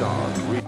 Retard.